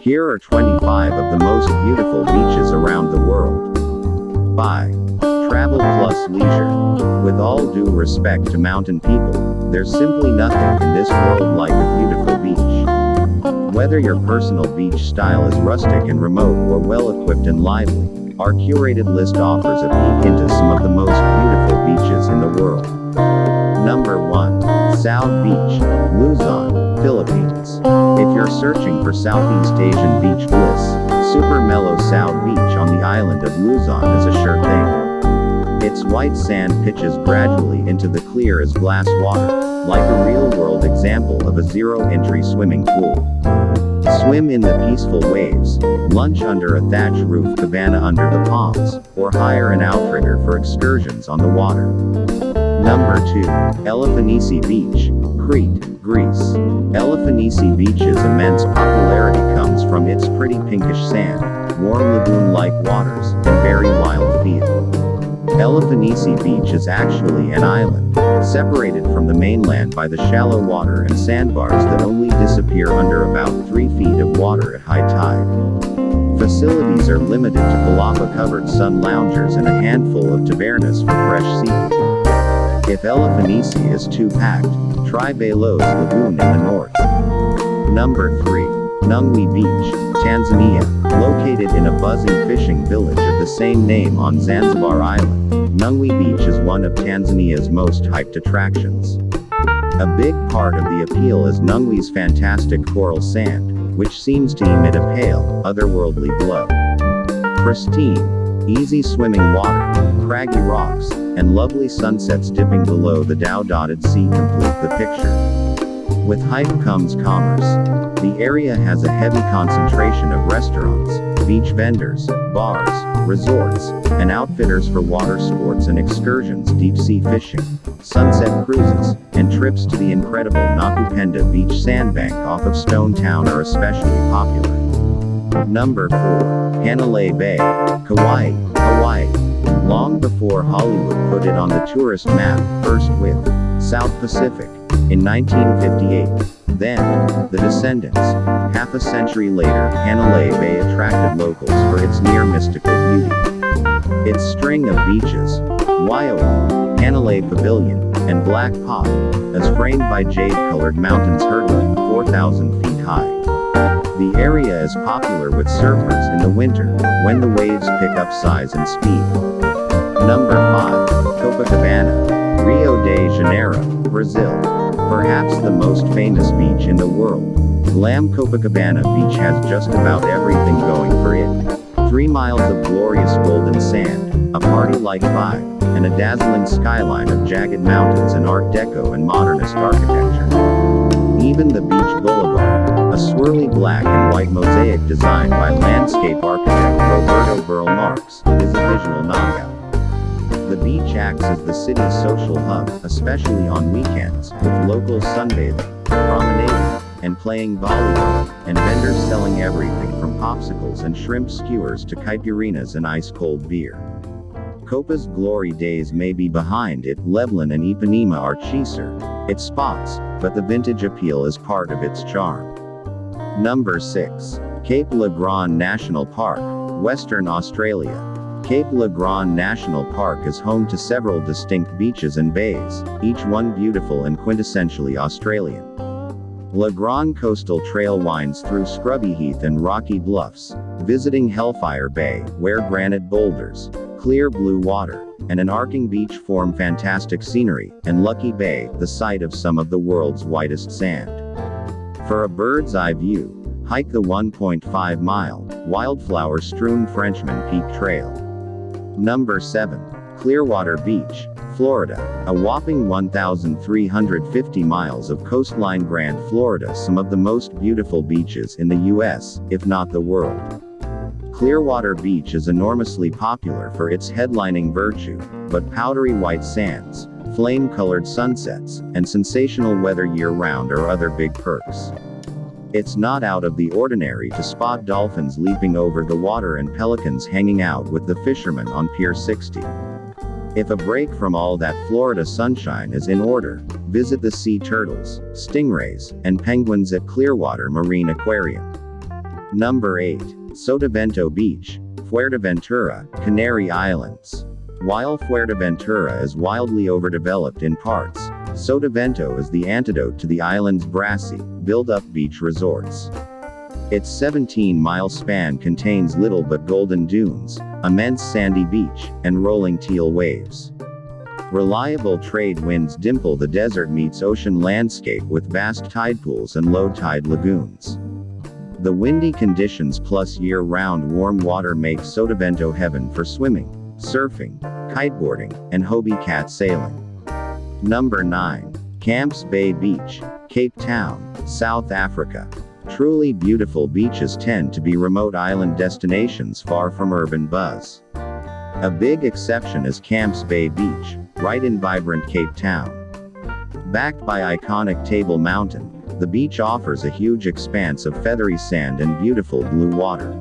Here are 25 of the most beautiful beaches around the world. By Travel Plus Leisure. With all due respect to mountain people, there's simply nothing in this world like a beautiful beach. Whether your personal beach style is rustic and remote or well equipped and lively, our curated list offers a peek into some of the most beautiful beaches in the world. Number 1. Saud Beach, Luzon, Philippines. If you're searching for Southeast Asian beach bliss, super mellow Saud Beach on the island of Luzon is a sure thing. Its white sand pitches gradually into the clear as glass water, like a real-world example of a zero-entry swimming pool. Swim in the peaceful waves, lunch under a thatch roof cabana under the palms, or hire an outrigger for excursions on the water. Number 2. Elafonisi Beach, Crete, Greece. Elafonisi Beach's immense popularity comes from its pretty pinkish sand, warm lagoon-like waters, and very wild feel. Elafonisi Beach is actually an island, separated from the mainland by the shallow water and sandbars that only disappear under about 3 feet of water at high tide. Facilities are limited to palapa-covered sun loungers and a handful of tavernas for fresh seafood. If Elafonisi is too packed, try Balos Lagoon in the north. Number 3. Nungwi Beach, Tanzania, located in a buzzing fishing village of the same name on Zanzibar Island. Nungwi Beach is one of Tanzania's most hyped attractions. A big part of the appeal is Nungwi's fantastic coral sand, which seems to emit a pale, otherworldly glow. Pristine, easy swimming water, craggy rocks, and lovely sunsets dipping below the dhow-dotted sea complete the picture. With hype comes commerce. The area has a heavy concentration of restaurants, beach vendors, bars, resorts, and outfitters for water sports and excursions deep sea fishing, sunset cruises, and trips to the incredible Nakupenda Beach sandbank off of Stone Town are especially popular. Number 4. Hanalei Bay, Kauai, Hawaii. Long before Hollywood put it on the tourist map, first with South Pacific in 1958. Then, The Descendants. Half a century later, Hanalei Bay attracted locals for its near mystical beauty. Its string of beaches, Waioli, Hanalei Pavilion, and Black Pot, as framed by jade-colored mountains hurtling 4,000 feet high. The area is popular with surfers in the winter, when the waves pick up size and speed. Number 5. Copacabana, Rio de Janeiro, Brazil. Perhaps the most famous beach in the world. Glam Copacabana Beach has just about everything going for it. Three miles of glorious golden sand, a party-like vibe, and a dazzling skyline of jagged mountains and Art Deco and modernist architecture. Even the beach boulevard, a swirly black and white mosaic designed by landscape architect Roberto Burle Marx, is a visual knockout. The beach acts as the city's social hub, especially on weekends, with locals sunbathing, promenading, and playing volleyball, and vendors selling everything from popsicles and shrimp skewers to caipirinhas and ice-cold beer. Copa's glory days may be behind it, Leblon and Ipanema are cheaser. Its spots, but the vintage appeal is part of its charm. Number 6. Cape Le Grand National Park, Western Australia. Cape Le Grand National Park is home to several distinct beaches and bays, each one beautiful and quintessentially Australian. Le Grand Coastal Trail winds through scrubby heath and rocky bluffs, visiting Hellfire Bay, where granite boulders, clear blue water, and an arcing beach form fantastic scenery, and Lucky Bay, the site of some of the world's whitest sand. For a bird's eye view, hike the 1.5 mile, wildflower strewn Frenchman Peak Trail. Number 7. Clearwater Beach, Florida. A whopping 1,350 miles of coastline Grand Florida some of the most beautiful beaches in the US, if not the world. Clearwater Beach is enormously popular for its headlining virtue, but powdery white sands, flame-colored sunsets, and sensational weather year-round are other big perks. It's not out of the ordinary to spot dolphins leaping over the water and pelicans hanging out with the fishermen on Pier 60. If a break from all that Florida sunshine is in order, visit the sea turtles, stingrays, and penguins at Clearwater Marine Aquarium. Number 8. Sotavento Beach, Fuerteventura, Canary Islands. While Fuerteventura is wildly overdeveloped in parts, Sotavento is the antidote to the island's brassy, build-up beach resorts. Its 17-mile span contains little but golden dunes, immense sandy beach, and rolling teal waves. Reliable trade winds dimple the desert meets ocean landscape with vast tide pools and low tide lagoons. The windy conditions plus year-round warm water make Sotavento heaven for swimming, surfing, kiteboarding, and Hobie cat sailing. Number 9. Camps Bay Beach, Cape Town, South Africa. Truly beautiful beaches tend to be remote island destinations far from urban buzz. A big exception is Camps Bay Beach, right in vibrant Cape Town. Backed by iconic Table Mountain, the beach offers a huge expanse of feathery sand and beautiful blue water.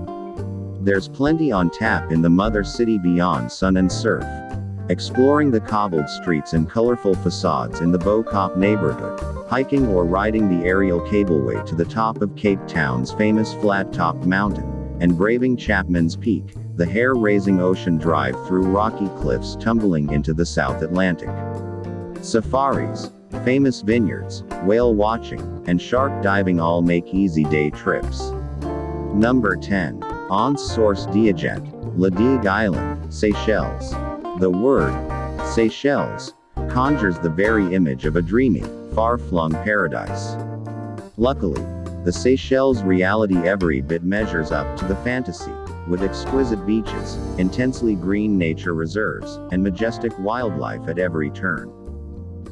There's plenty on tap in the mother city beyond sun and surf. Exploring the cobbled streets and colorful facades in the Bo-Kaap neighborhood, hiking or riding the aerial cableway to the top of Cape Town's famous flat-topped mountain, and braving Chapman's Peak, the hair-raising ocean drive through rocky cliffs tumbling into the South Atlantic. Safaris, famous vineyards, whale watching, and shark diving all make easy day trips. Number 10. Anse Source Diligente, La Digue Island, Seychelles. The word, Seychelles, conjures the very image of a dreamy, far-flung paradise. Luckily, the Seychelles reality every bit measures up to the fantasy with exquisite beaches, intensely green nature reserves, and majestic wildlife at every turn.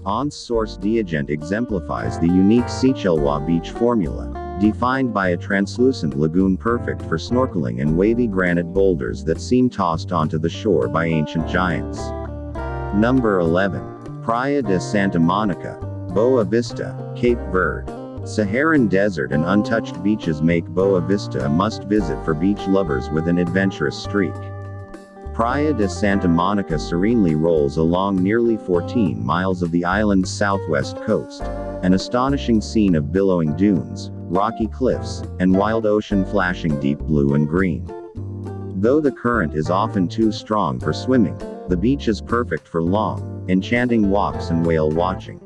Anse Source Diligente exemplifies the unique Seychellois beach formula, defined by a translucent lagoon perfect for snorkeling and wavy granite boulders that seem tossed onto the shore by ancient giants. Number 11. Praia de Santa Monica, Boa Vista, Cape Verde. Saharan desert and untouched beaches make Boa Vista a must-visit for beach lovers with an adventurous streak. Praia de Santa Monica serenely rolls along nearly 14 miles of the island's southwest coast, an astonishing scene of billowing dunes, rocky cliffs, and wild ocean flashing deep blue and green. Though the current is often too strong for swimming, the beach is perfect for long, enchanting walks and whale watching.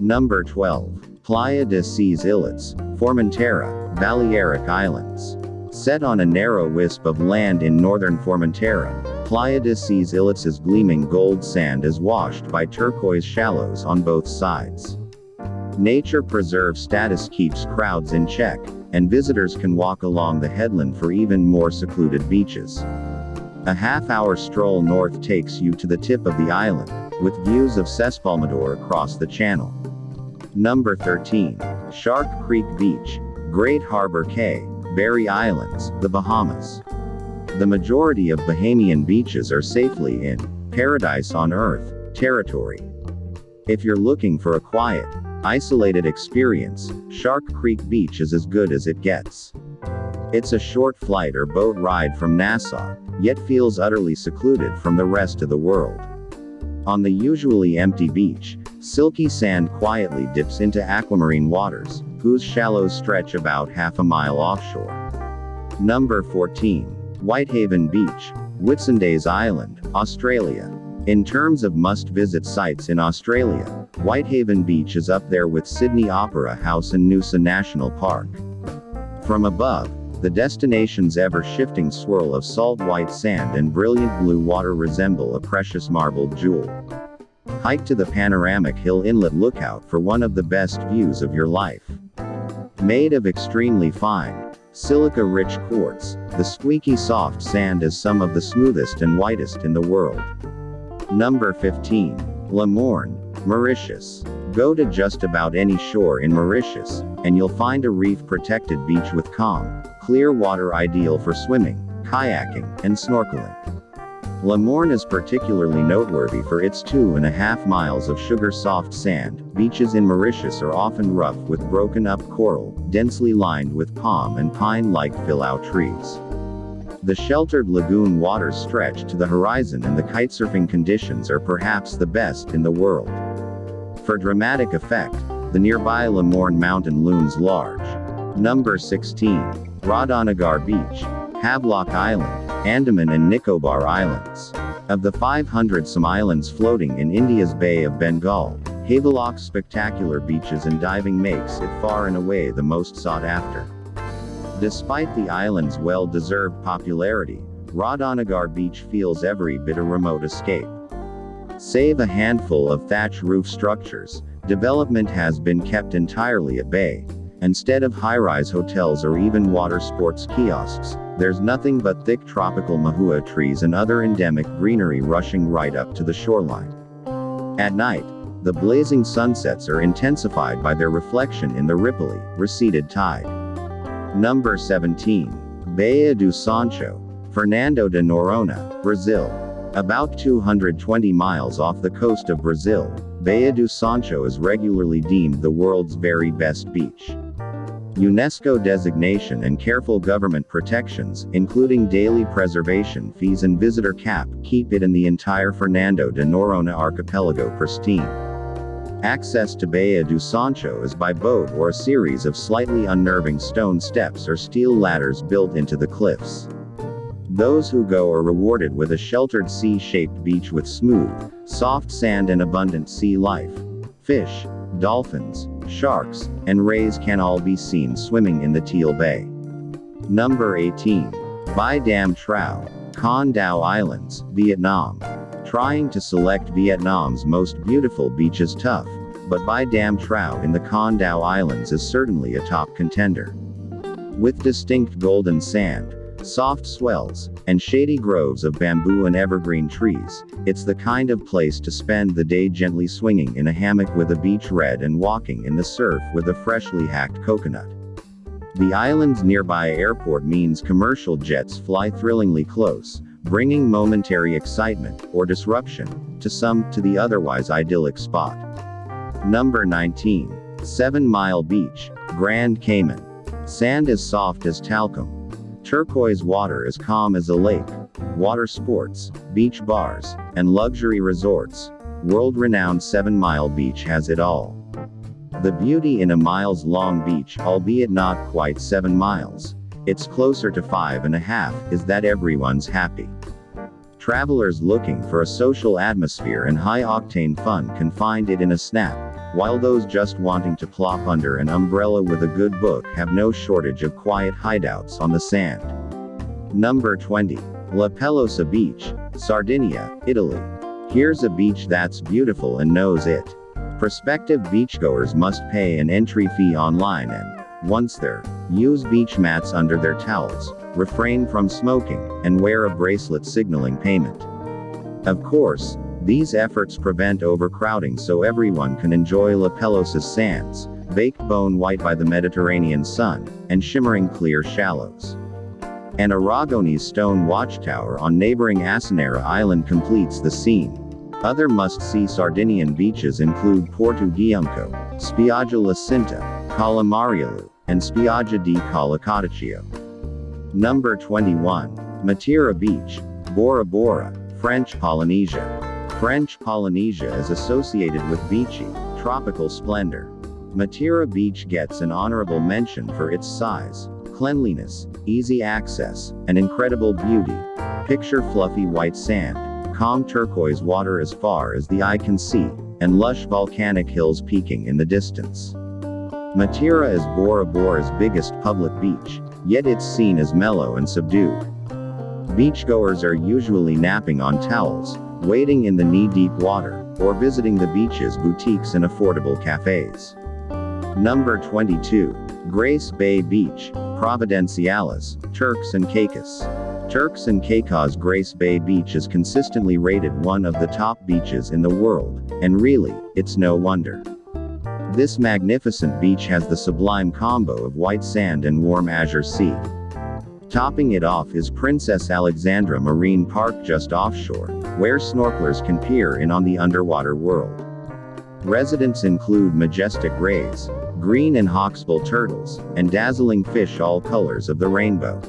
Number 12. Playa de Ses Islets, Formentera, Balearic Islands. Set on a narrow wisp of land in northern Formentera, Playa de Ses Islets' gleaming gold sand is washed by turquoise shallows on both sides. Nature preserve status keeps crowds in check, and visitors can walk along the headland for even more secluded beaches. A half-hour stroll north takes you to the tip of the island, with views of S'Espalmador across the channel. Number 13. Shark Creek Beach, Great Harbor Cay, Berry Islands, the Bahamas. The majority of Bahamian beaches are safely in paradise on earth territory. If you're looking for a quiet, isolated experience, Shark Creek Beach is as good as it gets. It's a short flight or boat ride from Nassau, yet feels utterly secluded from the rest of the world. On the usually empty beach, silky sand quietly dips into aquamarine waters, whose shallows stretch about half a mile offshore. Number 14. Whitehaven Beach, Whitsundays Island, Australia. In terms of must-visit sites in Australia, Whitehaven Beach is up there with Sydney Opera House and Noosa National Park. From above, the destination's ever-shifting swirl of salt white sand and brilliant blue water resemble a precious marbled jewel. Hike to the panoramic Hill Inlet Lookout for one of the best views of your life. Made of extremely fine, silica-rich quartz, the squeaky soft sand is some of the smoothest and whitest in the world. Number 15. Le Morne, Mauritius. Go to just about any shore in Mauritius, and you'll find a reef-protected beach with calm, clear water ideal for swimming, kayaking, and snorkeling. Le Morne is particularly noteworthy for its two and a half miles of sugar-soft sand. Beaches in Mauritius are often rough with broken-up coral, densely lined with palm and pine-like filao trees. The sheltered lagoon waters stretch to the horizon and the kitesurfing conditions are perhaps the best in the world. For dramatic effect, the nearby Le Morne mountain looms large. Number 16. Radhanagar Beach, Havelock Island, Andaman and Nicobar Islands. Of the 500 some islands floating in India's Bay of Bengal, Havelock's spectacular beaches and diving makes it far and away the most sought after. Despite the island's well-deserved popularity, Radhanagar Beach feels every bit a remote escape. Save a handful of thatch roof structures, development has been kept entirely at bay. Instead of high-rise hotels or even water sports kiosks, there's nothing but thick tropical mahua trees and other endemic greenery rushing right up to the shoreline. At night, the blazing sunsets are intensified by their reflection in the ripply, receded tide. Number 17. Baía do Sancho, Fernando de Noronha, Brazil. About 220 miles off the coast of Brazil, Baía do Sancho is regularly deemed the world's very best beach. UNESCO designation and careful government protections, including daily preservation fees and visitor cap, keep it and the entire Fernando de Noronha archipelago pristine. Access to Baía do Sancho is by boat or a series of slightly unnerving stone steps or steel ladders built into the cliffs. Those who go are rewarded with a sheltered C-shaped beach with smooth, soft sand and abundant sea life. Fish, dolphins, sharks, and rays can all be seen swimming in the Teal Bay. Number 18. Bai Dam Trao, Con Dao Islands, Vietnam. Trying to select Vietnam's most beautiful beach is tough, but Bai Dam Trao in the Con Dao Islands is certainly a top contender. With distinct golden sand, soft swells, and shady groves of bamboo and evergreen trees, it's the kind of place to spend the day gently swinging in a hammock with a beach red and walking in the surf with a freshly hacked coconut. The island's nearby airport means commercial jets fly thrillingly close, bringing momentary excitement, or disruption, to some, to the otherwise idyllic spot. Number 19. 7 Mile Beach, Grand Cayman. Sand as soft as talcum, Turquoise water as calm as a lake. Water sports, beach bars, and luxury resorts. World-renowned Seven Mile Beach has it all. The beauty in a miles-long beach, albeit not quite seven miles, it's closer to five and a half, is that everyone's happy. Travelers looking for a social atmosphere and high-octane fun can find it in a snap, while those just wanting to plop under an umbrella with a good book have no shortage of quiet hideouts on the sand. Number 20. La Pelosa Beach, Sardinia, Italy. Here's a beach that's beautiful and knows it. Prospective beachgoers must pay an entry fee online and, once there, use beach mats under their towels, refrain from smoking, and wear a bracelet signaling payment. Of course, these efforts prevent overcrowding so everyone can enjoy La Pelosa's sands, baked bone white by the Mediterranean sun, and shimmering clear shallows. An Aragonese stone watchtower on neighboring Asinara Island completes the scene. Other must-see Sardinian beaches include Porto Giunco, Spiaggia La Cinta, Cala Mariolu, and Spiaggia di Cala Codiccio. Number 21. Matira Beach, Bora Bora, French Polynesia. French Polynesia is associated with beachy, tropical splendor. Matira Beach gets an honorable mention for its size, cleanliness, easy access, and incredible beauty. Picture fluffy white sand, calm turquoise water as far as the eye can see, and lush volcanic hills peaking in the distance. Matira is Bora Bora's biggest public beach, yet it's seen as mellow and subdued. Beachgoers are usually napping on towels, wading in the knee-deep water, or visiting the beaches boutiques and affordable cafes. Number 22. Grace Bay Beach, Providenciales, Turks and Caicos. Turks and Caicos Grace Bay Beach is consistently rated one of the top beaches in the world, and really, it's no wonder. This magnificent beach has the sublime combo of white sand and warm azure sea. Topping it off is Princess Alexandra Marine Park just offshore, where snorkelers can peer in on the underwater world. Residents include majestic rays, green and hawksbill turtles, and dazzling fish all colors of the rainbow.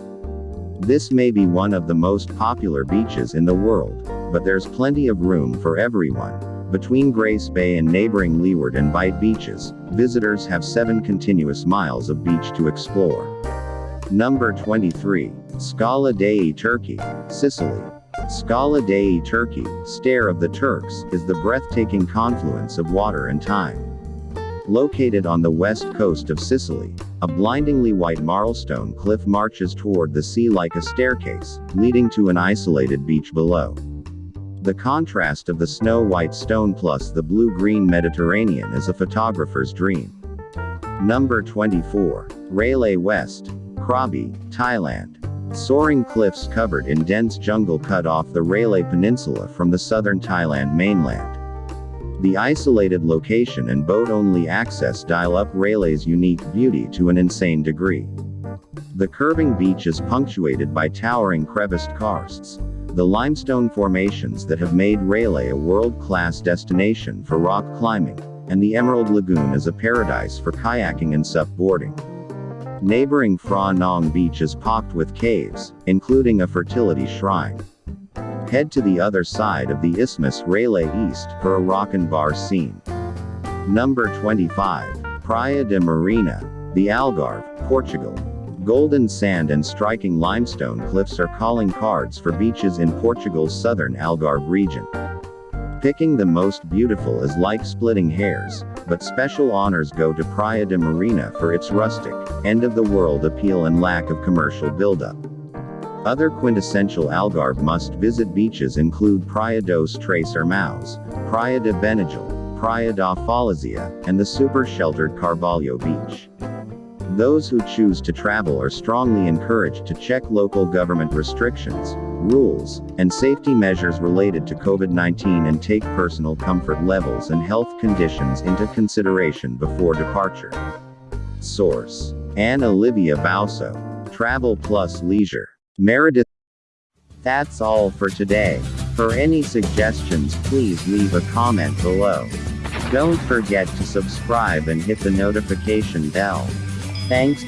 This may be one of the most popular beaches in the world, but there's plenty of room for everyone. Between Grace Bay and neighboring Leeward and Bight beaches, visitors have seven continuous miles of beach to explore. Number 23. Scala dei Turchi, Sicily. Scala dei Turchi, Stair of the Turks, is the breathtaking confluence of water and time. Located on the west coast of Sicily, a blindingly white marlstone cliff marches toward the sea like a staircase, leading to an isolated beach below. The contrast of the snow-white stone plus the blue-green Mediterranean is a photographer's dream. Number 24. Railay West, Krabi, Thailand. Soaring cliffs covered in dense jungle cut off the Railay Peninsula from the southern Thailand mainland. The isolated location and boat-only access dial up Railay's unique beauty to an insane degree. The curving beach is punctuated by towering creviced karsts, the limestone formations that have made Railay a world-class destination for rock climbing, and the Emerald Lagoon is a paradise for kayaking and sup boarding. Neighboring Phra Nang Beach is pocked with caves, including a fertility shrine. Head to the other side of the Isthmus Railay East for a rock and bar scene. Number 25. Praia de Marinha, the Algarve, Portugal. Golden sand and striking limestone cliffs are calling cards for beaches in Portugal's southern Algarve region. Picking the most beautiful is like splitting hairs, but special honors go to Praia de Marinha for its rustic, end-of-the-world appeal and lack of commercial buildup. Other quintessential Algarve must-visit beaches include Praia dos Três Irmãos, Praia de Benagil, Praia da Falésia, and the super-sheltered Carvalho Beach. Those who choose to travel are strongly encouraged to check local government restrictions, rules, and safety measures related to COVID-19 and take personal comfort levels and health conditions into consideration before departure. Source. Anne Olivia Bauso. Travel Plus Leisure. Meredith. That's all for today. For any suggestions please leave a comment below. Don't forget to subscribe and hit the notification bell. Thanks.